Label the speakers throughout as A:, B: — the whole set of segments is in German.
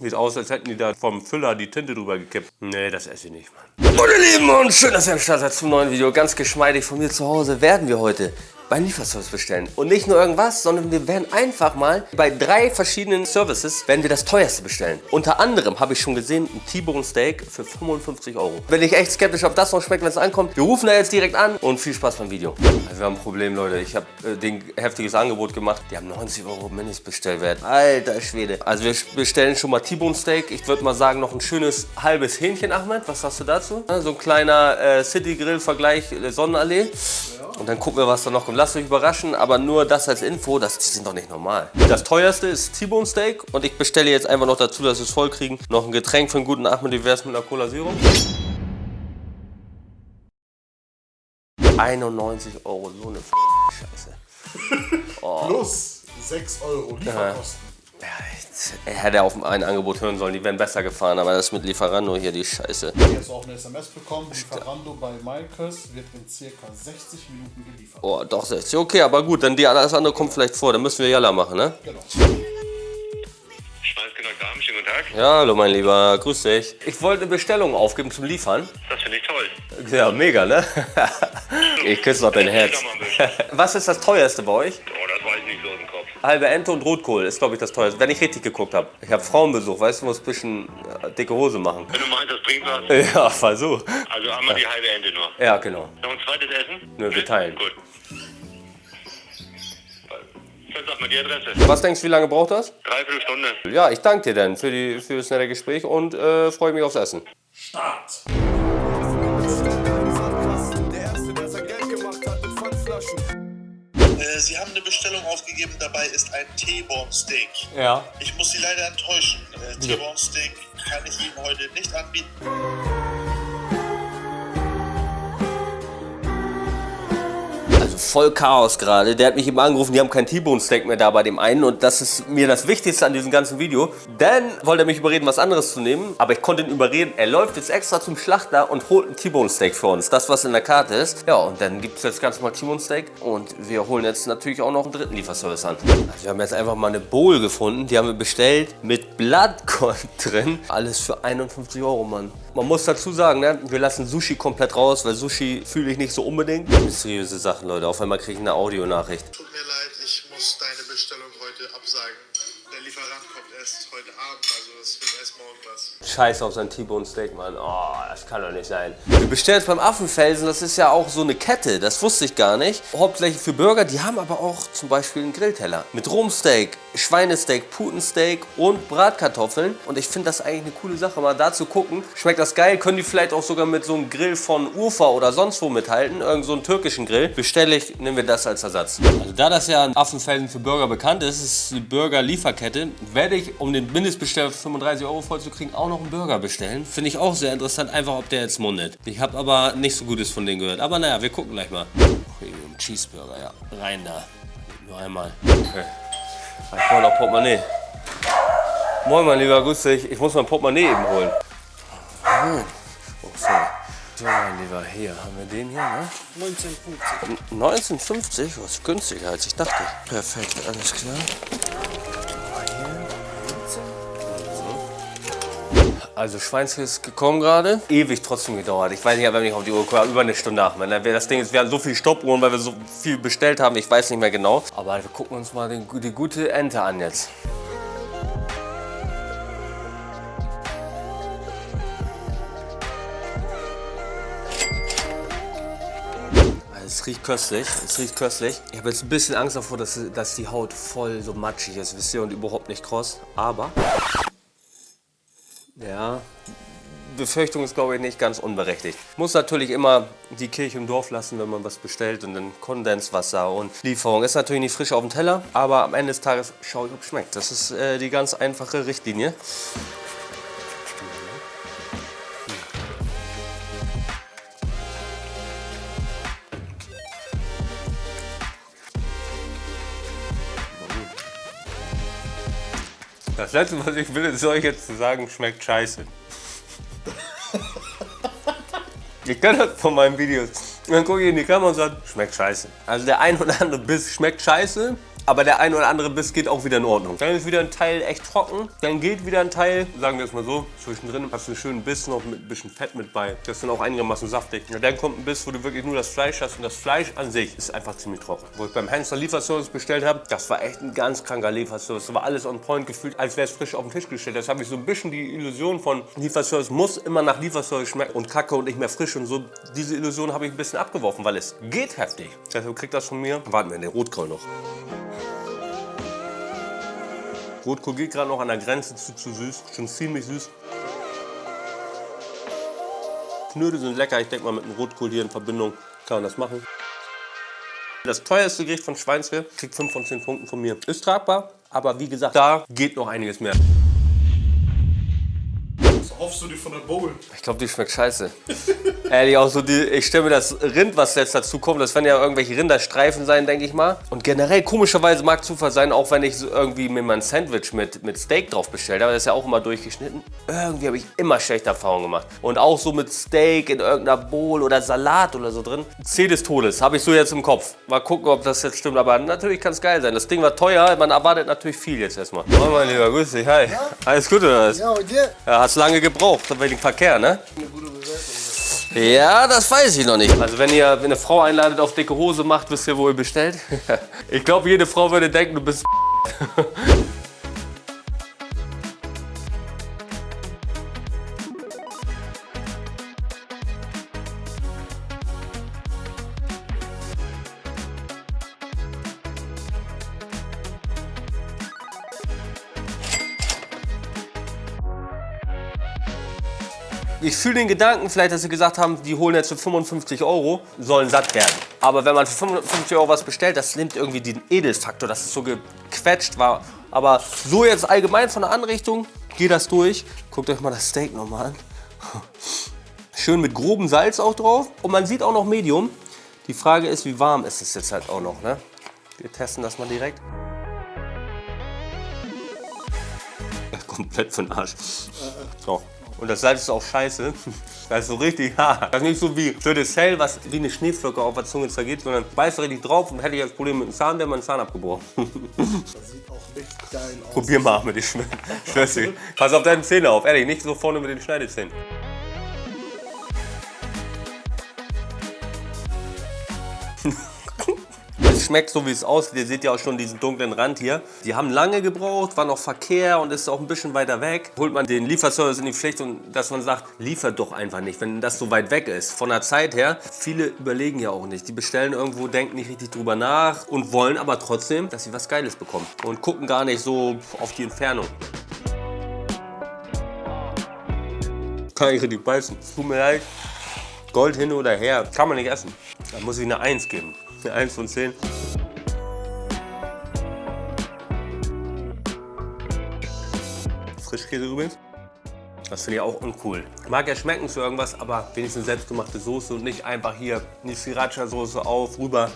A: Sieht aus, als hätten die da vom Füller die Tinte drüber gekippt. Nee, das esse ich nicht, Mann. Gute Lieben und schön, dass ihr am Start seid zum neuen Video. Ganz geschmeidig von mir zu Hause werden wir heute bei Lieferservice bestellen. Und nicht nur irgendwas, sondern wir werden einfach mal bei drei verschiedenen Services werden wir das teuerste bestellen. Unter anderem habe ich schon gesehen, ein T-Bone Steak für 55 Euro. Bin ich echt skeptisch, ob das noch schmeckt, wenn es ankommt. Wir rufen da jetzt direkt an und viel Spaß beim Video. Also wir haben ein Problem, Leute. Ich habe äh, den heftiges Angebot gemacht. Die haben 90 Euro Mindestbestellwert. Alter Schwede. Also wir bestellen schon mal T-Bone Steak. Ich würde mal sagen, noch ein schönes halbes Hähnchen, Ahmed. Was sagst du dazu? So ein kleiner äh, City Grill Vergleich äh, Sonnenallee. Und dann gucken wir, was da noch kommt. Lasst euch überraschen, aber nur das als Info, das, die sind doch nicht normal. Das teuerste ist T-Bone Steak und ich bestelle jetzt einfach noch dazu, dass wir es voll kriegen. Noch ein Getränk für einen guten wie wär's mit einer Cola Zero? 91 Euro, so eine Scheiße.
B: Oh. Plus 6 Euro Lieferkosten.
A: Ja, er hätte auf ein Angebot hören sollen, die wären besser gefahren, aber das mit Lieferando hier die Scheiße.
B: Hier hast du auch eine SMS bekommen. Lieferando bei Maikes wird in circa 60 Minuten geliefert.
A: Oh, doch 60. Okay, aber gut, dann die, alles andere kommt vielleicht vor. Dann müssen wir Jalla machen, ne?
B: Genau.
C: Schweinsgenack Darm, schönen guten Tag.
A: Ja, hallo mein Lieber, grüß dich. Ich wollte eine Bestellung aufgeben zum Liefern.
C: Das finde ich toll.
A: Ja, mega, ne? ich küsse noch dein Herz. Was ist das teuerste bei euch? Halbe Ente und Rotkohl ist, glaube ich, das teuerste. Wenn ich richtig geguckt habe. Ich habe Frauenbesuch, weißt du, muss ein bisschen äh, dicke Hose machen.
C: Wenn du meinst, das bringt was.
A: Ja, Versuch.
C: Also einmal die halbe Ente nur.
A: Ja, genau.
C: Noch ein zweites Essen?
A: Nö, wir teilen.
C: Gut. Sag mal die Adresse.
A: Was denkst du, wie lange braucht das?
C: Dreiviertel Stunde.
A: Ja, ich danke dir dann für, die, für das nette Gespräch und äh, freue mich aufs Essen.
B: Start!
D: Der Erste, der sein Geld gemacht hat mit Pfandflaschen.
E: Äh, Sie haben eine Bestellung aufgegeben, dabei ist ein T-Bone Steak.
A: Ja.
E: Ich muss Sie leider enttäuschen. Äh, T-Bone Steak kann ich Ihnen heute nicht anbieten.
A: Voll Chaos gerade. Der hat mich eben angerufen, die haben kein T-Bone Steak mehr da bei dem einen und das ist mir das Wichtigste an diesem ganzen Video. Dann wollte er mich überreden, was anderes zu nehmen, aber ich konnte ihn überreden. Er läuft jetzt extra zum Schlachter und holt ein T-Bone Steak für uns. Das, was in der Karte ist. Ja, und dann gibt es jetzt ganz normal T-Bone Steak und wir holen jetzt natürlich auch noch einen dritten Lieferservice an. Also wir haben jetzt einfach mal eine Bowl gefunden, die haben wir bestellt mit Blattgold drin. Alles für 51 Euro, Mann. Man muss dazu sagen, ne, wir lassen Sushi komplett raus, weil Sushi fühle ich nicht so unbedingt. Mysteriöse Sachen, Leute. Auf einmal kriege ich eine Audionachricht.
E: Tut mir leid, ich muss deine Bestellung heute absagen. Der Lieferant kommt erst heute Abend, also es wird erst morgen was.
A: Scheiß auf sein T-Bone Steak, Mann. Oh, das kann doch nicht sein. Wir bestellen jetzt beim Affenfelsen, das ist ja auch so eine Kette, das wusste ich gar nicht. Hauptsächlich für Burger, die haben aber auch zum Beispiel einen Grillteller. Mit Rumsteak, Schweinesteak, Putensteak und Bratkartoffeln. Und ich finde das eigentlich eine coole Sache, mal da zu gucken. Schmeckt das geil? Können die vielleicht auch sogar mit so einem Grill von Urfa oder sonst wo mithalten? Irgend so einen türkischen Grill. Bestelle ich, nehmen wir das als Ersatz. Also da das ja in Affenfelsen für Burger bekannt ist, ist die Burger-Lieferkette, werde ich, um den Mindestbesteller für 35 Euro voll zu kriegen, auch noch einen Burger bestellen. Finde ich auch sehr interessant, einfach ob der jetzt mundet. Ich habe aber nicht so Gutes von denen gehört. Aber naja, wir gucken gleich mal. Premium Cheeseburger, ja. Rein da. Nur einmal. Okay. Ich brauche noch Portemonnaie. Moin, mein Lieber, grüß dich. Ich muss mein Portemonnaie eben holen. Oh, sorry. So, mein Lieber, hier haben wir den hier, ne? 1950. 1950? Was günstiger als ich dachte. Perfekt, alles klar. Also Schweinskäse ist gekommen gerade. Ewig trotzdem gedauert. Ich weiß nicht, wenn ich auf die Uhr gucke, über eine Stunde nach. Wenn das Ding ist, wir haben so viele Stoppuhren, weil wir so viel bestellt haben. Ich weiß nicht mehr genau. Aber wir gucken uns mal den, die gute Ente an jetzt. Es riecht köstlich, es riecht köstlich. Ich habe jetzt ein bisschen Angst davor, dass, dass die Haut voll so matschig ist, wisst ihr, und überhaupt nicht kross. Aber, ja, Befürchtung ist, glaube ich, nicht ganz unberechtigt. Muss natürlich immer die Kirche im Dorf lassen, wenn man was bestellt und dann Kondenswasser und Lieferung. Ist natürlich nicht frisch auf dem Teller, aber am Ende des Tages schaue ich, ob es schmeckt. Das ist äh, die ganz einfache Richtlinie. Das letzte, was ich will, ist euch jetzt zu sagen, schmeckt scheiße. Ich kenne das von meinen Videos. Dann gucke ich in die Kamera und sage, schmeckt scheiße. Also der ein oder andere Biss schmeckt scheiße, aber der ein oder andere Biss geht auch wieder in Ordnung. Dann ist wieder ein Teil echt trocken, dann geht wieder ein Teil, sagen wir es mal so, zwischendrin hast du einen schönen Biss noch mit ein bisschen Fett mit bei. Das ist dann auch einigermaßen saftig. Und dann kommt ein Biss, wo du wirklich nur das Fleisch hast und das Fleisch an sich ist einfach ziemlich trocken. Wo ich beim Hensler Lieferservice bestellt habe, das war echt ein ganz kranker Lieferservice. Das war alles on point gefühlt, als wäre es frisch auf den Tisch gestellt. Das habe ich so ein bisschen die Illusion von Lieferservice muss immer nach Lieferservice schmecken und kacke und nicht mehr frisch und so. Diese Illusion habe ich ein bisschen abgeworfen, weil es geht heftig. Deshalb kriegt das von mir. Warten wir, den Rotkohl noch. Rotkohl geht gerade noch an der Grenze zu, zu süß, schon ziemlich süß. Knödel sind lecker, ich denke mal mit dem Rotkohl hier in Verbindung kann man das machen. Das teuerste Gericht von Schweinske kriegt 5 von 10 Punkten von mir. Ist tragbar, aber wie gesagt, da geht noch einiges mehr.
B: Hoffst du dir von der Bowl?
A: Ich glaube, die schmeckt scheiße. Ehrlich, auch so die, ich stelle mir das Rind, was jetzt dazu kommt, das werden ja irgendwelche Rinderstreifen sein, denke ich mal. Und generell, komischerweise mag Zufall sein, auch wenn ich so irgendwie mir mal ein Sandwich mit, mit Steak drauf bestellt habe, das ist ja auch immer durchgeschnitten. Irgendwie habe ich immer schlechte Erfahrungen gemacht. Und auch so mit Steak in irgendeiner Bowl oder Salat oder so drin. C des Todes, habe ich so jetzt im Kopf. Mal gucken, ob das jetzt stimmt, aber natürlich kann es geil sein. Das Ding war teuer, man erwartet natürlich viel jetzt erstmal. Moin mein Lieber, grüß dich, hi. Alles gut oder was?
F: Ja, und dir?
A: Ja, hast lange gebraucht, wegen Verkehr, ne?
F: Eine gute Bewertung.
A: Ja, das weiß ich noch nicht. Also wenn ihr eine Frau einladet, auf dicke Hose macht, wisst ihr, wo ihr bestellt? ich glaube, jede Frau würde denken, du bist Ich fühle den Gedanken vielleicht, dass sie gesagt haben, die holen jetzt für 55 Euro, sollen satt werden. Aber wenn man für 55 Euro was bestellt, das nimmt irgendwie den Edelfaktor, dass es so gequetscht war. Aber so jetzt allgemein von der Anrichtung, geht das durch. Guckt euch mal das Steak nochmal an. Schön mit grobem Salz auch drauf. Und man sieht auch noch Medium. Die Frage ist, wie warm ist es jetzt halt auch noch. Ne? Wir testen das mal direkt. Komplett für den Arsch. So. Und das Salz ist auch scheiße. Das ist so richtig hart. Das ist nicht so wie das Cell, was wie eine Schneeflocke auf der Zunge zergeht, sondern beißt richtig drauf und hätte ich das Problem mit dem Zahn, wäre mein Zahn abgebrochen.
B: Das sieht auch richtig geil aus.
A: Probier mal mit den Schmerzen. Pass auf deine Zähne auf, ehrlich, nicht so vorne mit den Schneidezähnen. Schmeckt so, wie es aussieht. Ihr seht ja auch schon diesen dunklen Rand hier. Die haben lange gebraucht, war noch Verkehr und ist auch ein bisschen weiter weg. Holt man den Lieferservice in die Pflicht und dass man sagt, liefert doch einfach nicht, wenn das so weit weg ist. Von der Zeit her, viele überlegen ja auch nicht. Die bestellen irgendwo, denken nicht richtig drüber nach und wollen aber trotzdem, dass sie was Geiles bekommen. Und gucken gar nicht so auf die Entfernung. Kann ich richtig beißen. Tut mir leid. Gold hin oder her, kann man nicht essen. Da muss ich eine 1 geben. Eine 1 von 10. Frischkäse übrigens. Das finde ich auch uncool. Mag ja schmecken zu irgendwas, aber wenigstens selbstgemachte Soße und nicht einfach hier die Sriracha-Soße auf, rüber.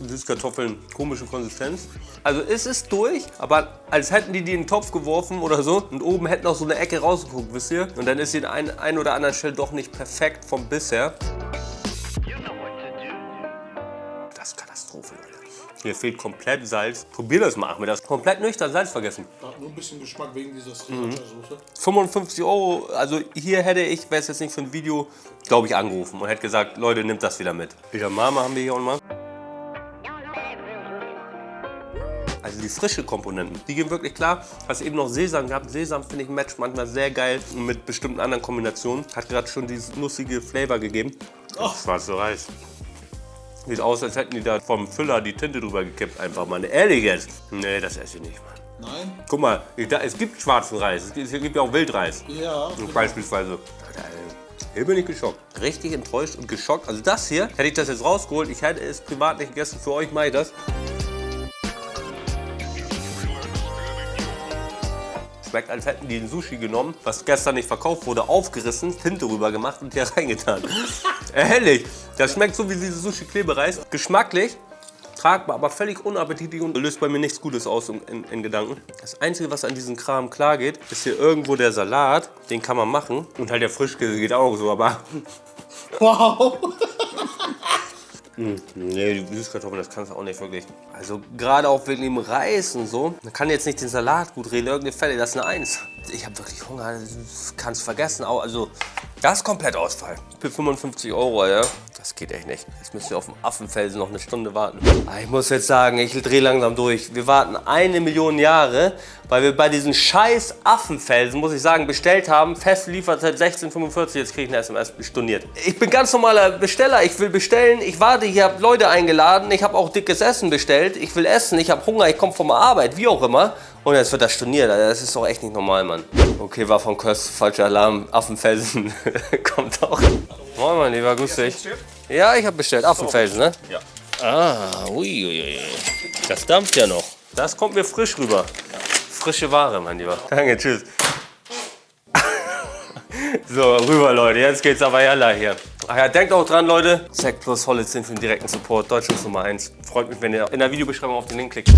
A: Süßkartoffeln, komische Konsistenz. Also es ist durch, aber als hätten die die in den Topf geworfen oder so und oben hätten auch so eine Ecke rausgeguckt, wisst ihr? Und dann ist sie an ein oder anderen Stelle doch nicht perfekt vom Biss Hier fehlt komplett Salz. Probier das mal, Ahmed. Das komplett nüchtern Salz vergessen.
B: Hat nur ein bisschen Geschmack wegen dieser Sriracha-Soße.
A: 55 Euro, also hier hätte ich, wäre es jetzt nicht für ein Video, glaube ich, angerufen und hätte gesagt, Leute, nimmt das wieder mit. Wieder Mama haben wir hier auch mal. Also die frische Komponenten, die gehen wirklich klar. Hast eben noch Sesam gehabt. Sesam finde ich Match manchmal sehr geil mit bestimmten anderen Kombinationen. Hat gerade schon dieses nussige Flavor gegeben. Oh. Schwarzer Reis. Sieht aus, als hätten die da vom Füller die Tinte drüber gekippt. Einfach mal. Ehrlich jetzt? Nee, das esse ich nicht, Mann.
B: Nein?
A: Guck mal, ich- da- es gibt schwarzen Reis. Es gibt, es gibt ja auch Wildreis.
B: Ja.
A: Beispielsweise. Hier bin ich geschockt. Richtig enttäuscht und geschockt. Also das hier, hätte ich das jetzt rausgeholt, ich hätte es privat nicht gegessen, für euch mache ich das. Schmeckt, als hätten die ein Sushi genommen, was gestern nicht verkauft wurde, aufgerissen, Tinte rüber gemacht und hier reingetan. Ehrlich, das schmeckt so wie dieses Sushi-Klebereis. Geschmacklich, tragbar, aber völlig unappetitlich und löst bei mir nichts Gutes aus in, in, in Gedanken. Das Einzige, was an diesem Kram klar geht, ist hier irgendwo der Salat. Den kann man machen. Und halt der Frischkäse geht auch so, aber
B: Wow.
A: Nee, die Süßkartoffeln, das kannst du auch nicht wirklich. Also gerade auch wegen dem Reis und so. Man kann jetzt nicht den Salat gut reden, irgendeine Fälle, das ist eine Eins. Ich habe wirklich Hunger, kannst vergessen. Also das ist komplett Ausfall. Für 55 Euro, ja. Das geht echt nicht. Jetzt müsst ihr auf dem Affenfelsen noch eine Stunde warten. Ah, Ich muss jetzt sagen, ich drehe langsam durch. Wir warten eine Million Jahre, weil wir bei diesen scheiß Affenfelsen, muss ich sagen, bestellt haben. Fest liefert seit 1645. Jetzt kriege ich eine SMS storniert. Ich bin ganz normaler Besteller. Ich will bestellen. Ich warte, ich habe Leute eingeladen. Ich habe auch dickes Essen bestellt. Ich will essen. Ich habe Hunger. Ich komme von der Arbeit. Wie auch immer. Und jetzt wird das storniert. Das ist doch echt nicht normal, Mann. Okay, war von Köst. Falscher Alarm. Affenfelsen kommt auch. Moin, mein Lieber. Grüß dich. Ja, ich habe bestellt. Affenfelsen, ne? Ja. Ah, uiuiui. Das dampft ja noch. Das kommt mir frisch rüber. Frische Ware, mein Lieber. Danke, tschüss. So, rüber, Leute. Jetzt geht's aber yalla hier. Ach ja, denkt auch dran, Leute. Zack plus Hollitzin für den direkten Support. Deutschlands Nummer 1. Freut mich, wenn ihr in der Videobeschreibung auf den Link klickt.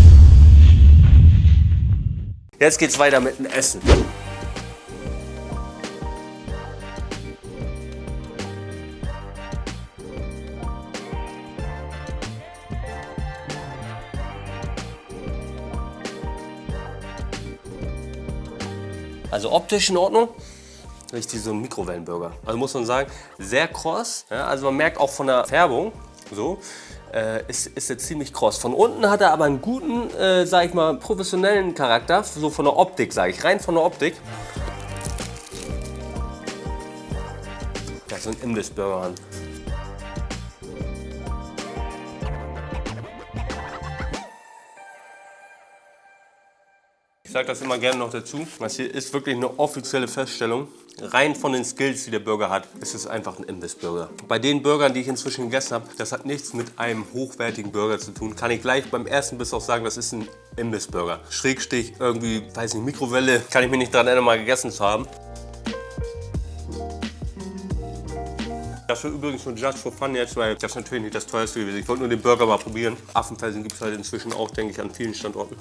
A: Jetzt geht's weiter mit dem Essen. Also optisch in Ordnung. Richtig so ein Mikrowellenburger. Also muss man sagen, sehr kross. Ja, also man merkt auch von der Färbung, so, äh, ist, ist er ziemlich kross. Von unten hat er aber einen guten, äh, sag ich mal, professionellen Charakter. So von der Optik, sage ich. Rein von der Optik. Das ist ein Imbissburger. Sage das immer gerne noch dazu. Das hier ist wirklich eine offizielle Feststellung. Rein von den Skills, die der Burger hat, ist es einfach ein Imbissburger. Bei den Burgern, die ich inzwischen gegessen habe, das hat nichts mit einem hochwertigen Burger zu tun. Kann ich gleich beim ersten Biss auch sagen, das ist ein Imbissburger. Schrägstich, irgendwie, weiß nicht, Mikrowelle, kann ich mich nicht daran erinnern, mal gegessen zu haben. Das war übrigens nur just for fun jetzt, weil das ist natürlich nicht das teuerste gewesen. Ich wollte nur den Burger mal probieren. Affenfelsen gibt es halt inzwischen auch, denke ich, an vielen Standorten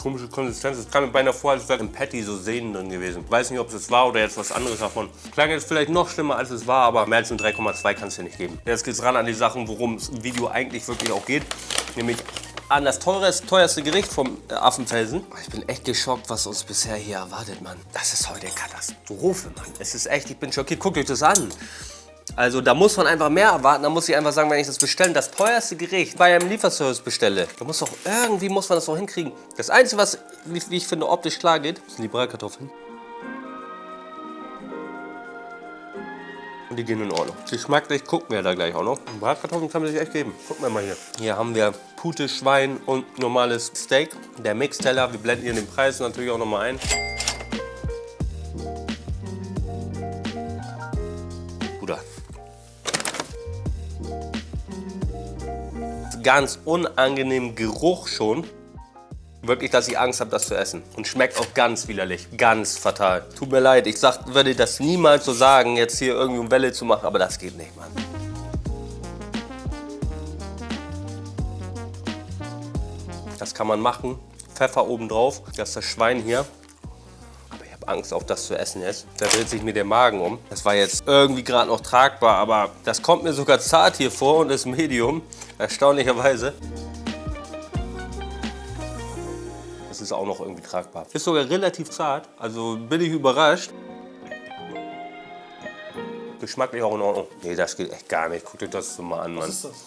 A: komische Konsistenz. Es kam mir beinahe vor, als wäre im Patty so Sehnen drin gewesen. Ich weiß nicht, ob es das war oder jetzt was anderes davon. Klang jetzt vielleicht noch schlimmer, als es war, aber mehr als ein 3,2 kann es ja nicht geben. Jetzt geht's ran an die Sachen, worum es im Video eigentlich wirklich auch geht. Nämlich an das teures, teuerste Gericht vom äh, Affenfelsen. Ich bin echt geschockt, was uns bisher hier erwartet, Mann. Das ist heute Katastrophe, Mann. Es ist echt, ich bin schockiert. Guckt euch das an. Also da muss man einfach mehr erwarten. Da muss ich einfach sagen, wenn ich das bestelle, das teuerste Gericht bei einem Lieferservice bestelle, da muss doch irgendwie muss man das noch hinkriegen. Das Einzige, was, wie, ich finde, optisch klar geht, sind die Bratkartoffeln. Und die gehen in Ordnung. Geschmacklich gucken wir da gleich auch noch. Bratkartoffeln kann man sich echt geben. Gucken wir mal hier. Hier haben wir Pute, Schwein und normales Steak. Der Mixteller, wir blenden hier den Preis natürlich auch nochmal ein. Ganz unangenehmen Geruch schon. Wirklich, dass ich Angst habe, das zu essen. Und schmeckt auch ganz widerlich. Ganz fatal. Tut mir leid, ich sag, würde das niemals so sagen, jetzt hier irgendwie um Welle zu machen, aber das geht nicht, Mann. Das kann man machen. Pfeffer oben drauf. Das ist das Schwein hier. Aber ich habe Angst, auch das zu essen jetzt. Da dreht sich mir der Magen um. Das war jetzt irgendwie gerade noch tragbar, aber das kommt mir sogar zart hier vor und ist Medium. Erstaunlicherweise. Das ist auch noch irgendwie tragbar. Ist sogar relativ zart, also bin ich überrascht. Geschmacklich auch in Ordnung. Nee, das geht echt gar nicht. Guckt euch das so mal an, Mann.
B: Was ist das?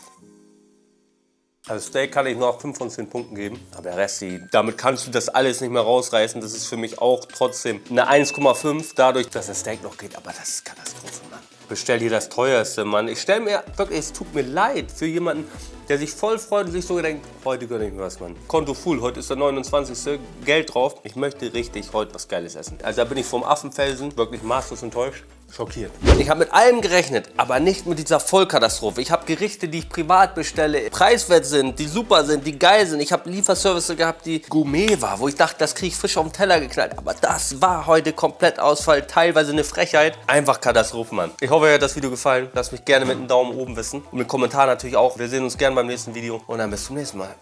A: Also Steak kann ich noch 5 von 10 Punkten geben. Aber der Rest, damit kannst du das alles nicht mehr rausreißen. Das ist für mich auch trotzdem eine 1,5. Dadurch, dass das Steak noch geht. Aber das ist Katastrophe, Mann. Bestell dir das teuerste, Mann. Ich stell mir wirklich, es tut mir leid für jemanden, der sich voll freut und sich so denkt, heute gönne ich mir was, Mann. Konto full, heute ist der 29. Geld drauf. Ich möchte richtig heute was Geiles essen. Also da bin ich vom Affenfelsen wirklich maßlos enttäuscht. Schockiert. Ich habe mit allem gerechnet, aber nicht mit dieser Vollkatastrophe. Ich habe Gerichte, die ich privat bestelle, preiswert sind, die super sind, die geil sind. Ich habe Lieferservice gehabt, die Gourmet war, wo ich dachte, das kriege ich frisch auf den Teller geknallt. Aber das war heute komplett Ausfall, teilweise eine Frechheit. Einfach Katastrophe, Mann. Ich hoffe, euch hat das Video gefallen. Lasst mich gerne mit einem Daumen oben wissen. Und mit Kommentaren natürlich auch. Wir sehen uns gerne beim nächsten Video. Und dann bis zum nächsten Mal.